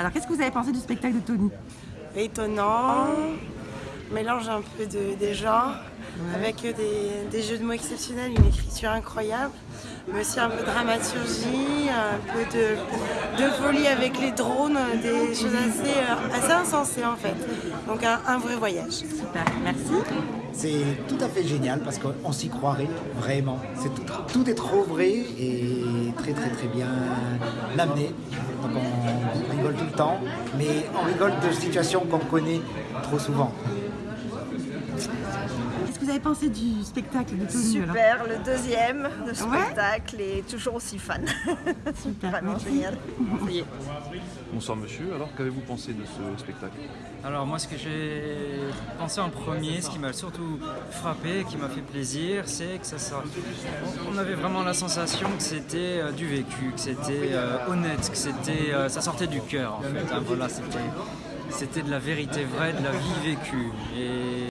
Alors, qu'est-ce que vous avez pensé du spectacle de Tony? Étonnant, mélange un peu de, des genres, avec des, des jeux de mots exceptionnels, une écriture incroyable, mais aussi un peu de dramaturgie, un peu de, de folie avec les drones, des choses assez, euh, assez insensées en fait. Donc un, un vrai voyage. Super, merci. C'est tout à fait génial parce qu'on s'y croirait vraiment. Tout est trop vrai et très très très bien amené. Donc on rigole tout le temps, mais on rigole de situations qu'on connaît trop souvent. Que vous avez pensé du spectacle de Super, le deuxième de spectacle et toujours aussi fan. Super, Vraiment merci. génial. Bonsoir monsieur, alors qu'avez-vous pensé de ce spectacle? Alors moi ce que j'ai pensé en premier, ce qui m'a surtout frappé, qui m'a fait plaisir, c'est que ça, ça- on avait vraiment la sensation que c'était euh, du vécu, que c'était euh, honnête, que c'était, euh, ça sortait du cœur en fait. hein. voilà, c'était, c'était de la vérité vraie, de la vie vécue. Et